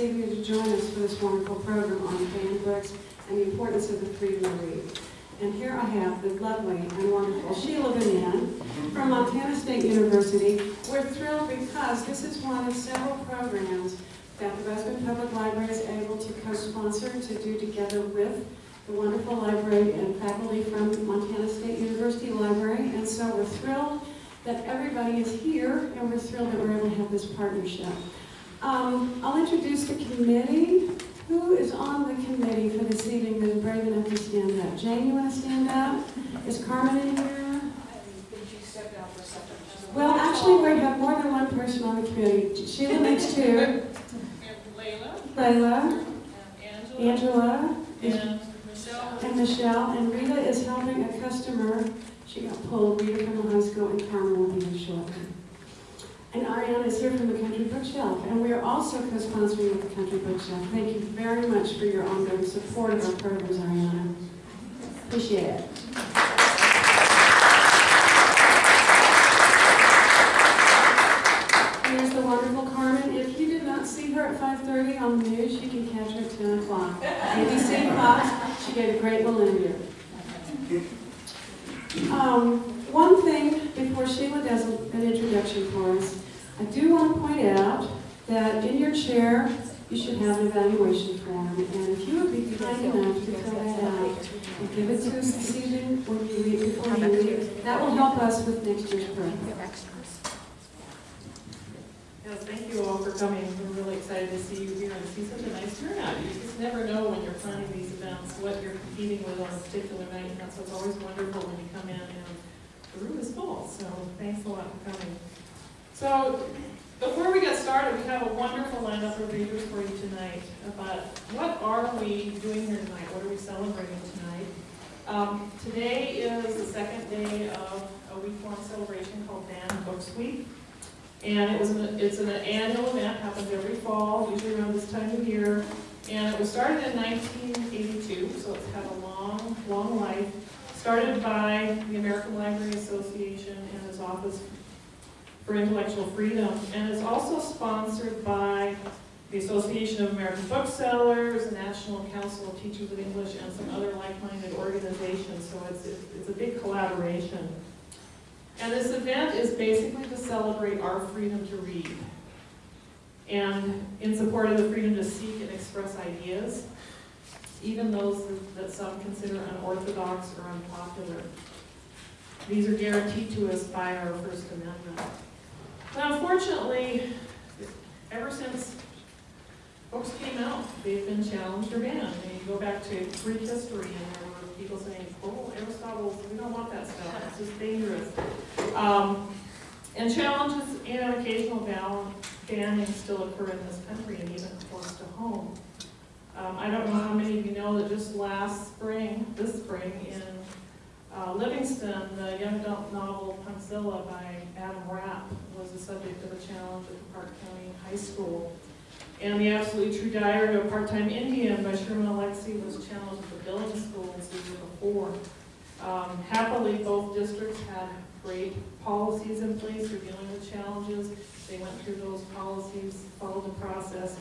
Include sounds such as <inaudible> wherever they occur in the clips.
evening to join us for this wonderful program on banned books and the importance of the freedom to read. And here I have the lovely and wonderful Sheila Benin from Montana State University. We're thrilled because this is one of several programs that the Westwood Public Library is able to co-sponsor to do together with the wonderful library and faculty from Montana State University Library. And so we're thrilled that everybody is here and we're thrilled that we're able to have this partnership. Um, I'll introduce the committee. Who is on the committee for this evening that is brave enough to stand up? Jane, you want to stand up? Is Carmen in here? I think she stepped out for a second. Well, actually, we have more than one person on the committee. Sheila makes <laughs> two. And Layla, Layla, and Angela, Angela, and Michelle. and Michelle, and Rita is helping a customer. She got pulled, Rita from the high school, and Carmen will be here shortly. And Ariana is here from the Country Bookshelf, and we are also co-sponsoring with the Country Bookshelf. Thank you very much for your ongoing support of our programs, Ariana. Appreciate it. Here's the wonderful Carmen. If you did not see her at 5:30 on the news, you can catch her at 10 o'clock. ABC Fox, she gave a great interview. Um, one thing before Sheila does an introduction for us, I do want to point out that in your chair, you should have an evaluation form. And if you would be kind enough to fill that out and give it to us this evening when you leave, before you leave, that will help us with next year's program. Thank you all for coming. We're really excited to see you here and see such a nice turnout. You just never know when you're planning these events, what you're competing with on a particular night. And that's what's always wonderful when you come in and the room is full. So thanks a lot for coming. So before we get started, we have a wonderful lineup of readers for you tonight. about what are we doing here tonight? What are we celebrating tonight? Um, today is the second day of a week-long celebration called Banned Books Week. And it was, an- it's an annual event, happens every fall, usually around this time of year. And it was started in 1982, so it's had a long, long life. Started by the American Library Association and its Office for Intellectual Freedom. And it's also sponsored by the Association of American Booksellers, the National Council of Teachers of English, and some other like-minded organizations. So it's, it's a big collaboration. And this event is basically to celebrate our freedom to read and in support of the freedom to seek and express ideas, even those that some consider unorthodox or unpopular. These are guaranteed to us by our First Amendment. Now, unfortunately, ever since books came out, they've been challenged or banned. And you go back to Greek history, and there were people saying, oh, Aristotle, we don't want that stuff, it's just dangerous. Um, and challenges and occasional ban- banning still occur in this country and even close to home. Um, I don't know how many of you know that just last spring, this spring, in uh, Livingston, the young adult novel Punkzilla by Adam Rapp was the subject of a challenge at the Park County High School. And The Absolutely True Diary of a Part-Time Indian by Sherman Alexie was challenged at the Billings School in season before. Um, happily, both districts had great policies in place for dealing with challenges. They went through those policies, followed the process,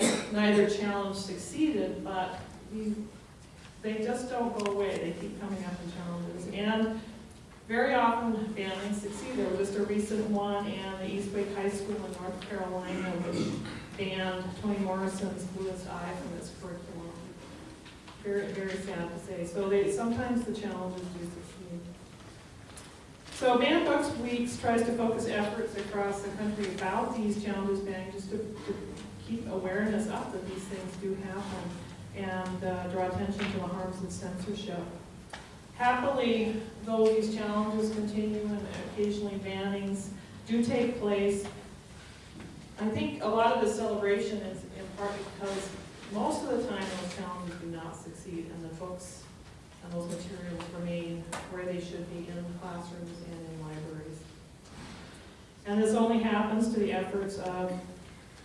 and neither challenge succeeded, but we, they just don't go away. They keep coming up in challenges. And very often families succeed. There was just a recent one, and the East Wake High School in North Carolina, which banned Toni Morrison's Bluest Eye from its curriculum. Very, very sad to say. So they, sometimes the challenges do succeed. So Banned Books Weeks tries to focus efforts across the country about these challenges banning, just to, to keep awareness up that these things do happen and uh, draw attention to the harms of censorship. Happily, though these challenges continue and occasionally bannings do take place, I think a lot of the celebration is in part because most of the time those challenges do not succeed and the books and those materials remain where they should be in classrooms and in libraries. And this only happens to the efforts of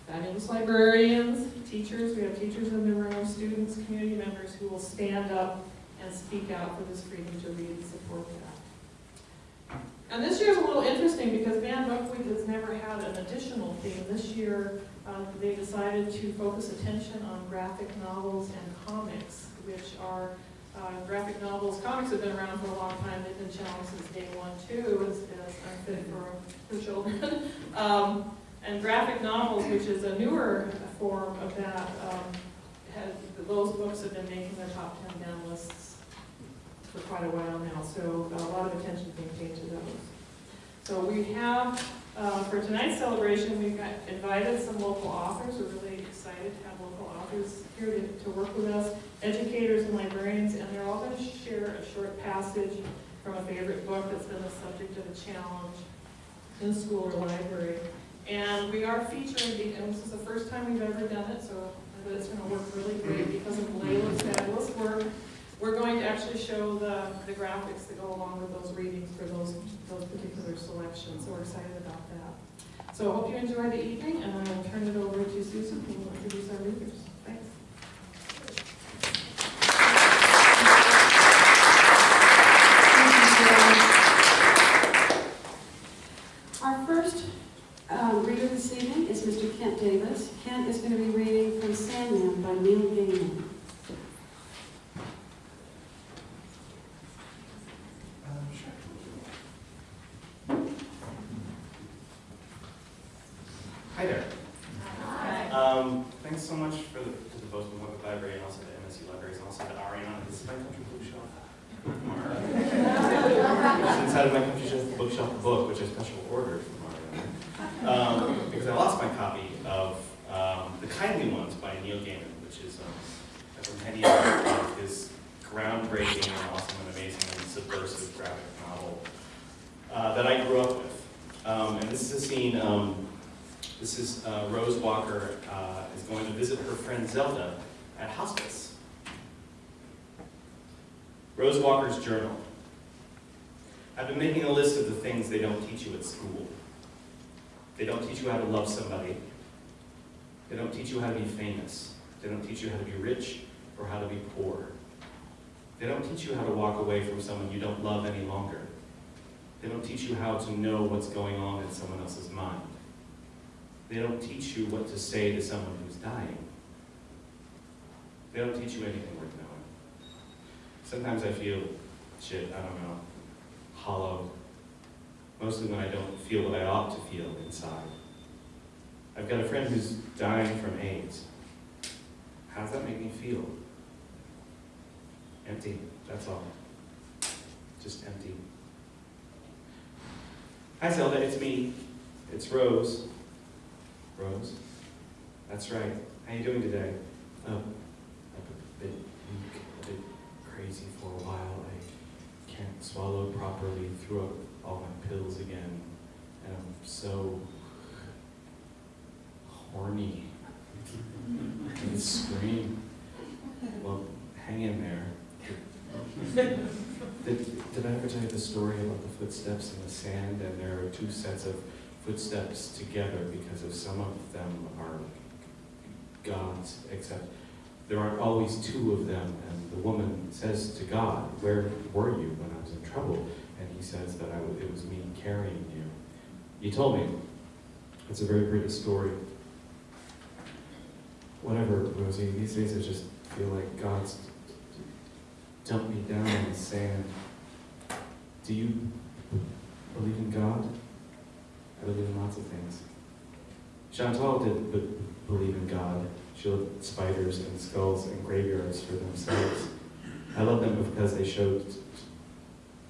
fabulous librarians, teachers, we have teachers in the room, students, community members who will stand up and speak out for this freedom to read and support that. And this year is a little interesting because Banned Book Week has never had an additional theme. This year, um, they decided to focus attention on graphic novels and comics, which are uh, graphic novels. Comics have been around for a long time. They've been challenged since day one too, as, as unfit for, for children. <laughs> um, and graphic novels, which is a newer form of that, um, has, those books have been making their top ten down lists for quite a while now, so a lot of attention being paid to those. So we have, uh, for tonight's celebration, we've got invited some local authors, we're really excited to have local authors here to, to work with us, educators and librarians, and they're all gonna share a short passage from a favorite book that's been the subject of a challenge in school or library. And we are featuring, the- and this is the first time we've ever done it, so I bet it's gonna work really great because of Layla's fabulous work. We're going to actually show the, the graphics that go along with those readings for those, those particular selections, so we're excited about that. So I hope you enjoy the evening, and I will turn it over to Susan, who will introduce our readers. Thanks. Our first um, reader this evening is Mr. Kent Davis. Kent is going to be reading from Sandman by Neil Gaiman. Hi there. Um, thanks so much for the, to the Bozeman Public Library and also the MSU Libraries and also to Ariana. This is my country bookshelf. It's inside of my country shelf bookshelf book, which I special ordered from Ariana. Um, because I lost my copy of um, The Kindly Ones by Neil Gaiman, which is um, a compendium of his groundbreaking and awesome and amazing and subversive graphic novel uh, that I grew up with. Um, is um, this is uh, Rose Walker uh, is going to visit her friend Zelda at hospice. Rose Walker's journal. I've been making a list of the things they don't teach you at school. They don't teach you how to love somebody. They don't teach you how to be famous. They don't teach you how to be rich or how to be poor. They don't teach you how to walk away from someone you don't love any longer. They don't teach you how to know what's going on in someone else's mind. They don't teach you what to say to someone who's dying. They don't teach you anything worth knowing. Sometimes I feel, shit, I don't know, hollow. Mostly when I don't feel what I ought to feel inside. I've got a friend who's dying from AIDS. How does that make me feel? Empty, that's all. Just empty. Hi Zelda, it's me. It's Rose. Rose? That's right. How you doing today? Oh, I've a bit weak, a bit crazy for a while. I can't swallow properly, threw up all my pills again, and I'm so horny. I can scream. Well, hang in there. <laughs> Did, did I ever tell you the story about the footsteps in the sand? And there are two sets of footsteps together because of some of them are God's, except there aren't always two of them. And the woman says to God, Where were you when I was in trouble? And he says that I it was me carrying you. You told me. It's a very pretty story. Whatever, Rosie, these days I just feel like God's dumped me down in the sand. Do you believe in God? I believe in lots of things. Chantal did believe in God. She loved spiders and skulls and graveyards for themselves. I love them because they showed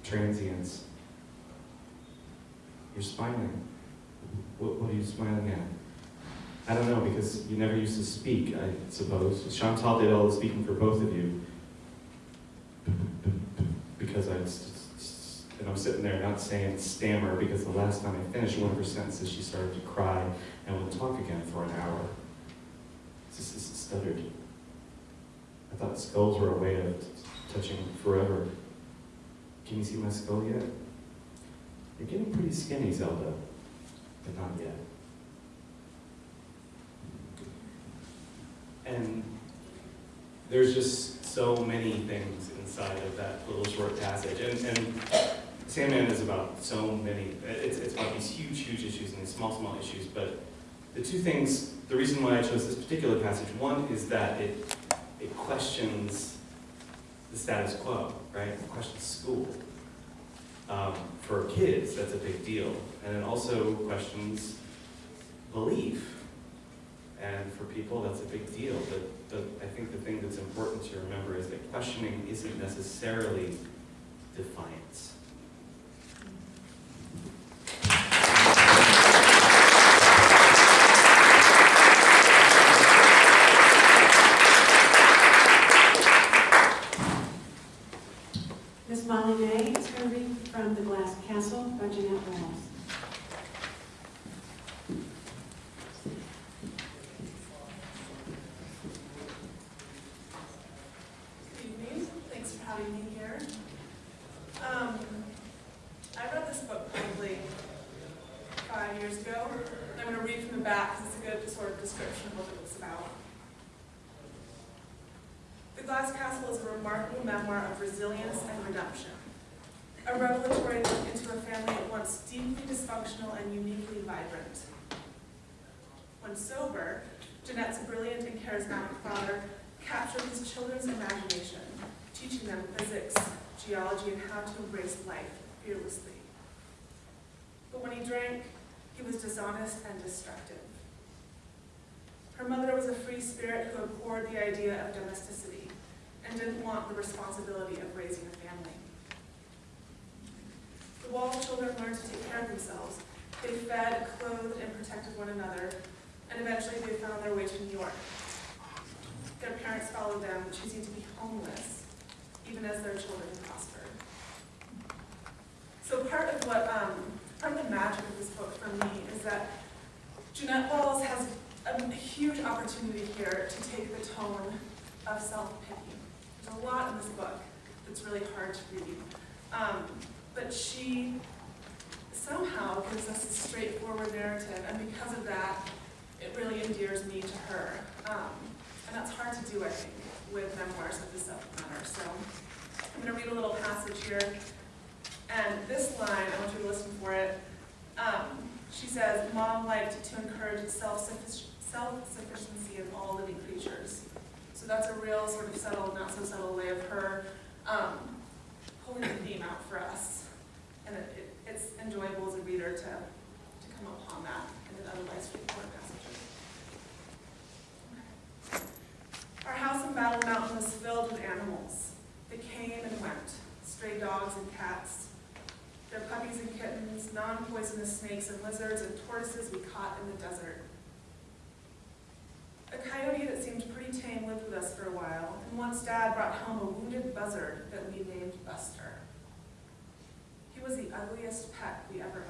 transience. You're smiling. What, what are you smiling at? I don't know, because you never used to speak, I suppose. Chantal did all the speaking for both of you. Because I and I'm sitting there not saying stammer because the last time I finished one of her sentences, she started to cry and would talk again for an hour. Just, it's stuttered. I thought skulls were a way of touching forever. Can you see my skull yet? You're getting pretty skinny, Zelda, but not yet. And there's just so many things inside of that little short passage. And, and Sandman is about so many, it's, it's about these huge, huge issues and these small, small issues, but the two things, the reason why I chose this particular passage, one is that it, it questions the status quo, right? It questions school. Um, for kids, that's a big deal. And it also questions belief. And for people, that's a big deal. But I think the thing that's important to remember is that questioning isn't necessarily defiance. Ms. Molly May is going to read from The Glass Castle by Jeanette Walls. Good evening, thanks for having me here. Um, I read this book probably five years ago. and I'm going to read from the back because it's a good sort of description of what it was about. The Glass Castle is a remarkable memoir of resilience and redemption. A revelatory look into a family at once deeply dysfunctional and uniquely vibrant. When sober, Jeanette's brilliant and charismatic father captured his children's imagination, teaching them physics, geology, and how to embrace life fearlessly. But when he drank, he was dishonest and destructive. Her mother was a free spirit who abhorred the idea of domesticity and didn't want the responsibility of raising a family. The Wall children learned to take care of themselves. They fed, clothed, and protected one another, and eventually they found their way to New York. Their parents followed them, choosing to be homeless, even as their children prospered. So part of what, um, part of the magic of this book for me is that Jeanette Walls has a huge opportunity here to take the tone of self-pity. There's a lot in this book that's really hard to read. Um, but she somehow gives us a straightforward narrative, and because of that, it really endears me to her. Um, and that's hard to do, I think, with memoirs of the subject matter. So I'm going to read a little passage here. And this line, I want you to listen for it. Um, she says, Mom liked to encourage self-suffic- self-sufficiency in all living creatures. So that's a real sort of subtle, not so subtle way of her um, pulling the theme out for us. And it, it, it's enjoyable as a reader to, to come upon that in an otherwise straightforward passages. Our house in Battle Mountain was filled with animals. They came and went, stray dogs and cats, their puppies and kittens, non-poisonous snakes and lizards and tortoises we caught in the desert. A coyote that seemed pretty tame lived with us for a while, and once Dad brought home a wounded buzzard that we named Buster. He was the ugliest pet we ever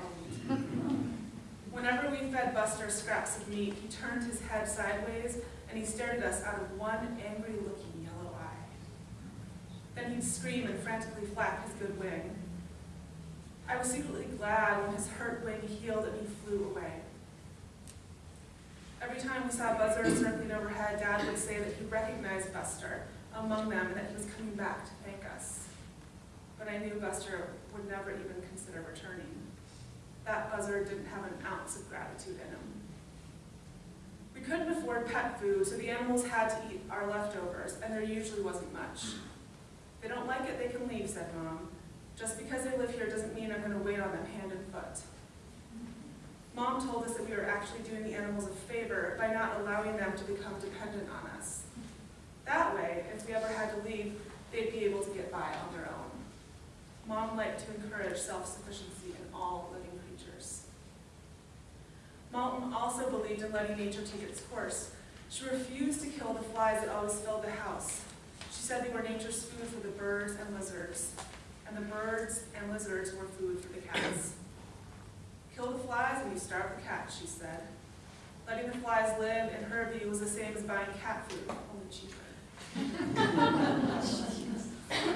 owned. <laughs> Whenever we fed Buster scraps of meat, he turned his head sideways and he stared at us out of one angry-looking yellow eye. Then he'd scream and frantically flap his good wing. I was secretly glad when his hurt wing healed and he flew away. Every time we saw buzzards circling overhead, Dad would say that he recognized Buster among them and that he was coming back to thank us. But I knew Buster would never even consider returning. That buzzard didn't have an ounce of gratitude in him. We couldn't afford pet food, so the animals had to eat our leftovers, and there usually wasn't much. If they don't like it, they can leave, said Mom. Just because they live here doesn't mean I'm going to wait on them hand and foot. Mom told us that we were actually doing the animals a favor by not allowing them to become dependent on us. That way, if we ever had to leave, they'd be able to get by on their own. Mom liked to encourage self-sufficiency in all living. Mom also believed in letting nature take its course. She refused to kill the flies that always filled the house. She said they were nature's food for the birds and lizards, and the birds and lizards were food for the cats. Kill the flies and you starve the cats, she said. Letting the flies live, in her view, was the same as buying cat food, only cheaper.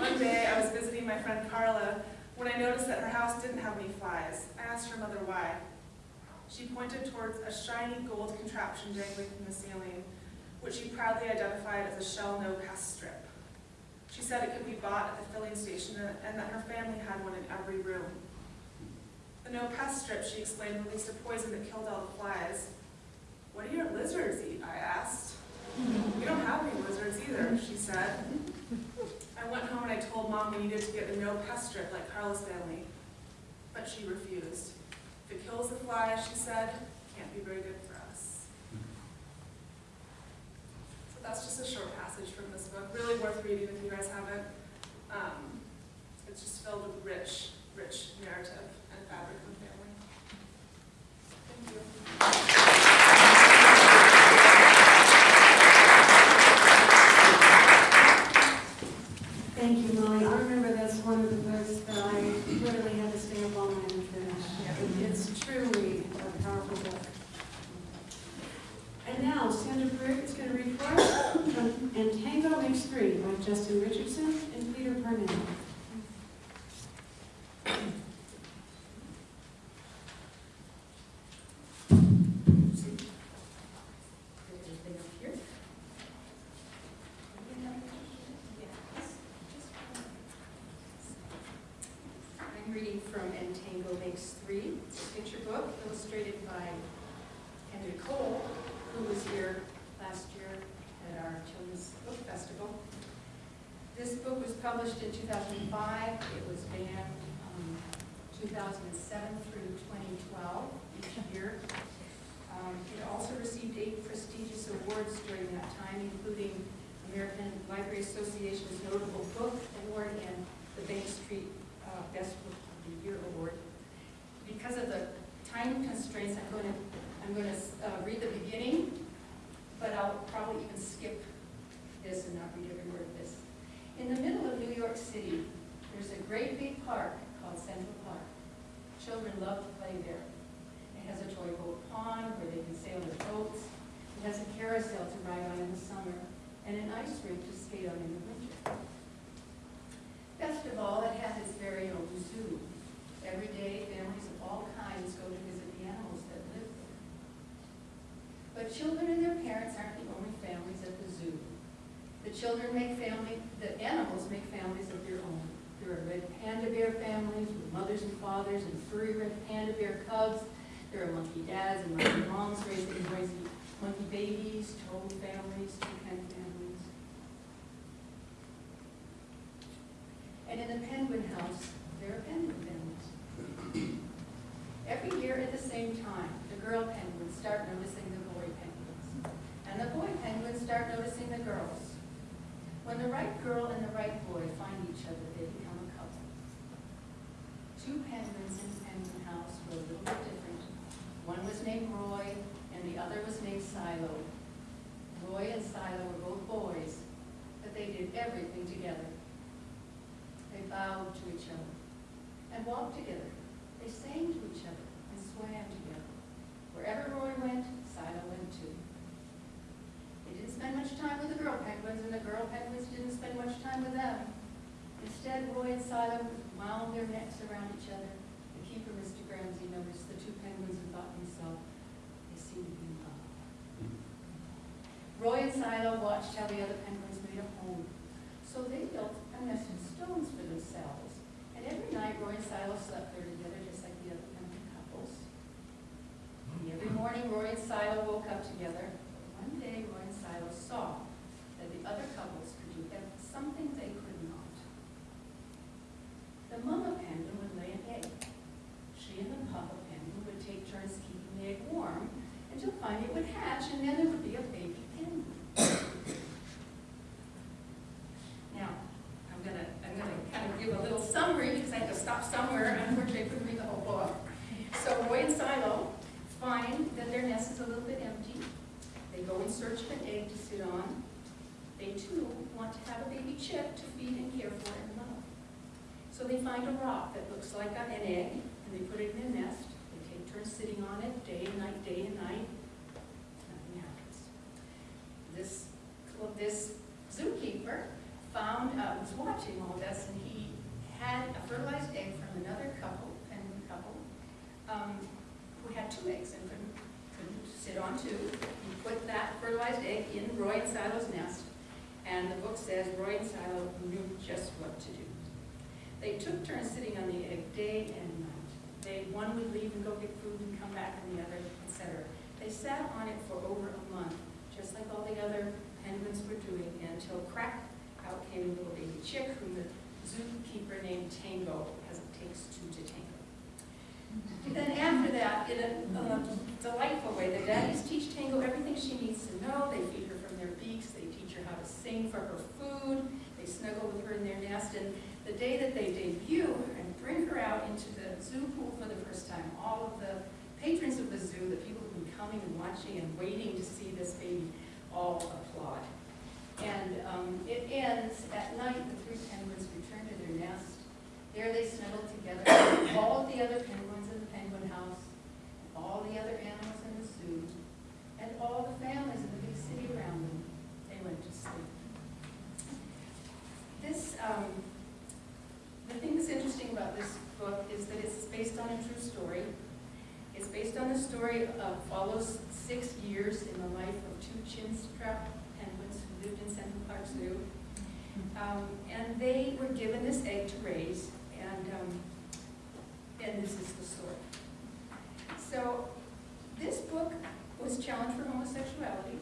One day, I was visiting my friend Carla when I noticed that her house didn't have any flies. I asked her mother why. She pointed towards a shiny gold contraption dangling from the ceiling, which she proudly identified as a Shell No-Pest strip. She said it could be bought at the filling station and that her family had one in every room. The no pest strip, she explained, released a poison that killed all the flies. What do your lizards eat? I asked. We don't have any lizards either, she said. I went home and I told mom we needed to get the no pest strip like Carla's family, but she refused. If it kills the fly, she said, can't be very good for us. So that's just a short passage from this book, really worth reading if you guys haven't. Um, it's just filled with rich, rich narrative and fabric of family. Thank you. Thank you, Molly. I remember that's one of the books that I literally had to stay up all night and finish. It's truly a powerful book. And now Sandra Brick is going to read for us from And Tango Makes Three by Justin Richardson and Peter Parnell. Everything up here? I'm reading from And Tango Makes Three. It's a picture book illustrated by Henry Cole, who was here last year at our Children's Book Festival. This book was in 2005. It was banned um, 2007 through 2012 each year. Um, It also received eight prestigious awards during that time, including American Library Association's Notable Book Award and the Bank Street uh, Best Book of the Year Award. Because of the time constraints, I'm going to, I'm going to read the beginning, but I'll probably even skip this and not read every word. In the middle of New York City, there's a great big park called Central Park. Children love to play there. It has a toy boat pond where they can sail their boats. It has a carousel to ride on in the summer and an ice rink to skate on in the winter. Best of all, it has its very own zoo. Every day, families of all kinds go to visit the animals that live there. But children and their parents aren't the only families. The children make family, the animals make families of their own. There are red panda bear families with mothers and fathers and furry red panda bear cubs. There are monkey dads and monkey moms raising monkey babies, toad families, toucan families. And in the penguin house, there are penguin families. Every year at the same time, the girl penguins start noticing the boy penguins. And the boy penguins start noticing the girls. When the right girl and the right boy find each other, they become a couple. Two penguins in penguin house were a little bit different. One was named Roy, and the other was named Silo. Roy and Silo were both boys, but they did everything together. They bowed to each other and walked together. They sang to each other and swam together. Wherever Roy went, Silo went too. They didn't spend much time with the girl penguins, and the girl penguins them. Instead, Roy and Silo wound their necks around each other. The keeper, Mr. Ramsey, noticed the two penguins and thought to himself, they seem to be in love. Roy and Silo watched how the other penguins made a home. So they built a nest of stones for themselves. And every night, Roy and Silo slept there together, just like the other penguin couples. And every morning, Roy and Silo woke up together. One day, Roy and Silo saw that the other couples could do ev- something they could not. The mama penguin would lay an egg. She and the papa penguin would take turns keeping the egg warm until finally it would hatch, and then there would be a baby penguin. Now, I'm gonna, I'm gonna kind of a little summary because I have to stop somewhere, unfortunately I couldn't read the whole book. So Roy and Silo find that their nest is a little bit empty. They go in search of an egg to sit on. They too want to have a baby chick to feed and care for and love. So they find a rock that looks like an egg, and they put it in their nest. They take turns sitting on it day and night, day and night. Nothing happens. This, this zookeeper found, uh, was watching all this, and he had a fertilized egg from another couple, penguin couple, um, who had two eggs and couldn't, couldn't sit on two. He put that fertilized egg in Roy and Silo's nest, And the book says Roy and Silo knew just what to do. They took turns sitting on the egg day and night. They, one would leave and go get food and come back and the other, etc. They sat on it for over a month, just like all the other penguins were doing, until crack, out came a little baby chick whom the zookeeper named Tango, because it takes two to tango. Then after that, in a delightful way, the daddies teach Tango everything she needs to know. They feed her from their beaks, they teach her how to sing for her food, they snuggle with her in their nest, and the day that they debut and bring her out into the zoo pool for the first time, all of the patrons of the zoo, the people who've been coming and watching and waiting to see this baby, all applaud. And um, it ends at night, the three penguins return to their nest. There they snuggled together, with all the other penguins in the penguin house, all the other animals in the zoo, and all the families in the big city around them. They went to sleep. This, um, the thing that's interesting about this book is that it's based on a true story. It's based on the story of, follows six years in the life of two chinstrap penguins who lived in Central Park Zoo. Um, and they were given this egg to raise, and, um, and this is the story. So, this book was challenged for homosexuality.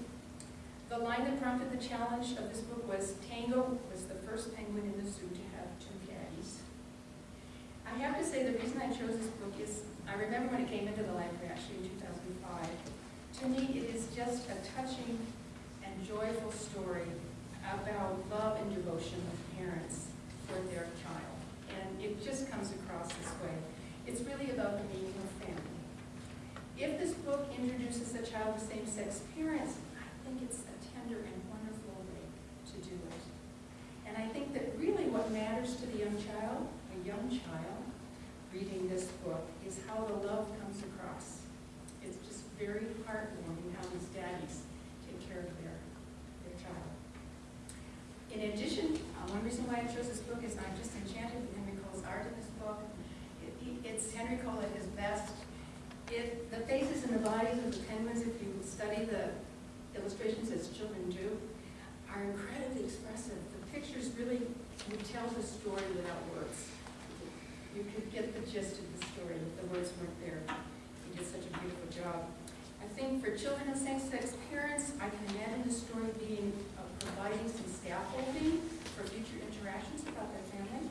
The line that prompted the challenge of this book was Tango was the first penguin in the zoo to have two caddies. I have to say the reason I chose this book is, I remember when it came into the library actually in 2005. To me, it is just a touching and joyful story about love and devotion of parents for their child. And it just comes across this way. It's really about the meaning of family. If this book introduces a child with same-sex parents, I think it's a tender and wonderful way to do it. And I think that really what matters to the young child, a young child, reading this book, is how the love comes across. It's just very heartwarming how these daddies take care of their, their child. In addition, uh, one reason why I chose this book is I'm just enchanted with Henry Cole's art in this book. It, it's Henry Cole at his best. It, the faces and the bodies of the penguins, if you study the illustrations as children do, are incredibly expressive. The pictures really tell the story without words. You could get the gist of the story if the words weren't there. He did such a beautiful job. I think for children of same-sex parents, I can imagine the story being providing some scaffolding for future interactions about their family.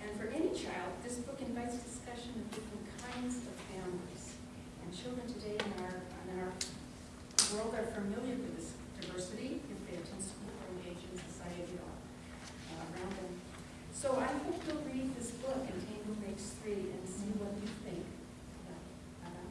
And for any child, this book invites discussion of different kinds of families. And children today in our, in our world are familiar with this diversity if they attend school or engage in society at all uh, around them. So I hope you'll read this book, and Tango Makes Three, and see what you think about about it.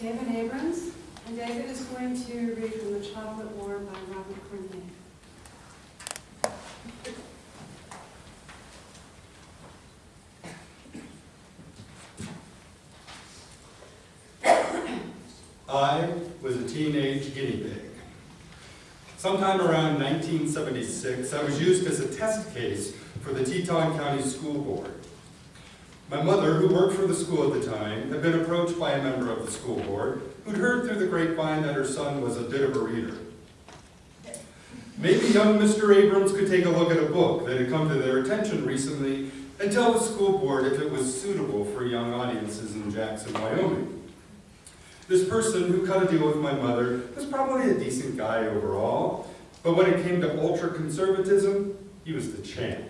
David Abrams, and David is going to read from The Chocolate War by Robert Cormier. I was a teenage guinea pig. Sometime around 1976, I was used as a test case for the Teton County School Board. My mother, who worked for the school at the time, had been approached by a member of the school board who'd heard through the grapevine that her son was a bit of a reader. Maybe young Mr. Abrams could take a look at a book that had come to their attention recently and tell the school board if it was suitable for young audiences in Jackson, Wyoming. This person who cut a deal with my mother was probably a decent guy overall, but when it came to ultra-conservatism, he was the champ.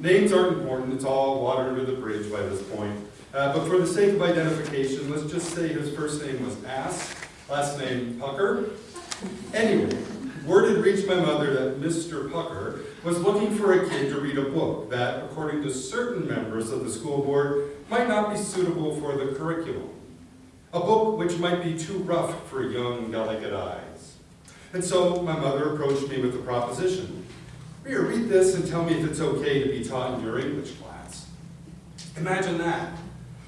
Names aren't important, it's all water under the bridge by this point. Uh, but for the sake of identification, let's just say his first name was Ass, last name Pucker. Anyway, word had reached my mother that Mr. Pucker was looking for a kid to read a book that, according to certain members of the school board, might not be suitable for the curriculum. A book which might be too rough for young, delicate eyes. And so my mother approached me with the proposition. Read this and tell me if it's okay to be taught in your English class. Imagine that.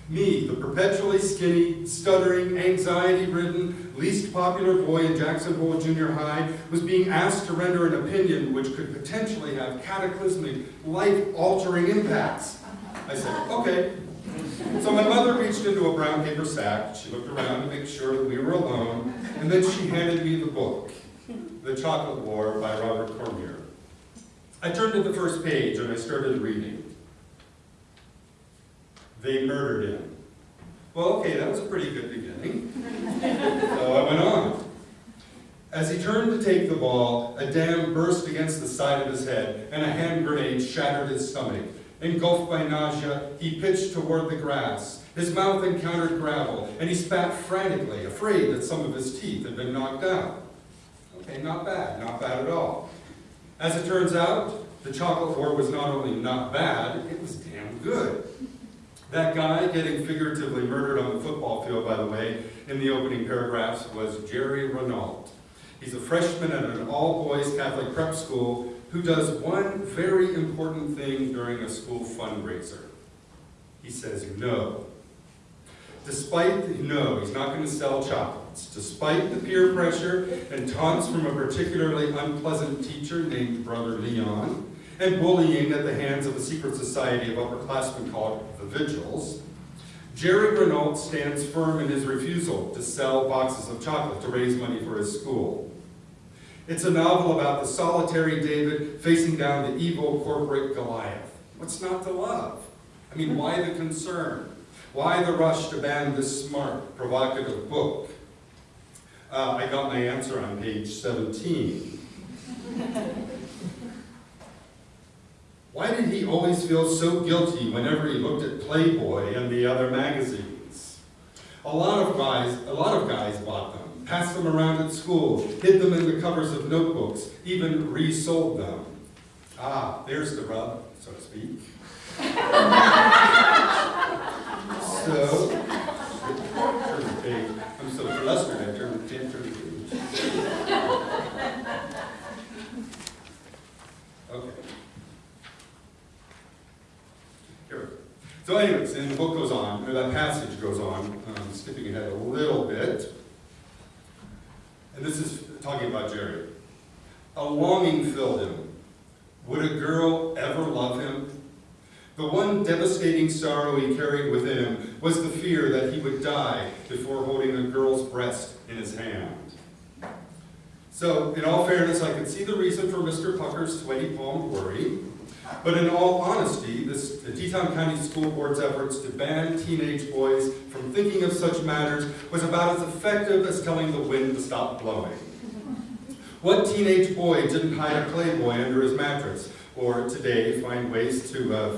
Me, the perpetually skinny, stuttering, anxiety-ridden, least popular boy in Jackson Hole Junior High was being asked to render an opinion which could potentially have cataclysmic, life-altering impacts. I said, okay. So my mother reached into a brown paper sack, she looked around to make sure that we were alone, and then she handed me the book, The Chocolate War by Robert Cormier. I turned to the first page and I started reading. They murdered him. Well, okay, that was a pretty good beginning. <laughs> So I went on. As he turned to take the ball, a dam burst against the side of his head, and a hand grenade shattered his stomach. Engulfed by nausea, he pitched toward the grass. His mouth encountered gravel, and he spat frantically, afraid that some of his teeth had been knocked out. Okay, not bad, not bad at all. As it turns out, the chocolate war was not only not bad, it was damn good. That guy getting figuratively murdered on the football field, by the way, in the opening paragraphs, was Jerry Renault. He's a freshman at an all-boys Catholic prep school who does one very important thing during a school fundraiser. He says no. Despite, the, no, he's not going to sell Despite the peer pressure and taunts from a particularly unpleasant teacher named Brother Leon, and bullying at the hands of a secret society of upperclassmen called the Vigils, Jerry Renault stands firm in his refusal to sell boxes of chocolate to raise money for his school. It's a novel about the solitary David facing down the evil corporate Goliath. What's not to love? I mean, why the concern? Why the rush to ban this smart, provocative book? Uh, I got my answer on page 17. Why did he always feel so guilty whenever he looked at Playboy and the other magazines? A lot of guys, a lot of guys bought them, passed them around at school, hid them in the covers of notebooks, even resold them. Ah, there's the rub, so to speak. <laughs> so, turn the page. I'm so flustered, I turned, can't turn the page. Okay. Here. So anyways, and the book goes on, or that passage goes on, um, skipping ahead a little bit. And this is talking about Jerry. A longing filled him. Would a girl ever love him? The one devastating sorrow he carried within him was the fear that he would die before holding a girl's breast in his hand. So, in all fairness, I could see the reason for Mr. Pucker's sweaty palm worry. But in all honesty, this, the Teton County School Board's efforts to ban teenage boys from thinking of such matters was about as effective as telling the wind to stop blowing. What teenage boy didn't hide a Playboy under his mattress, or today find ways to uh,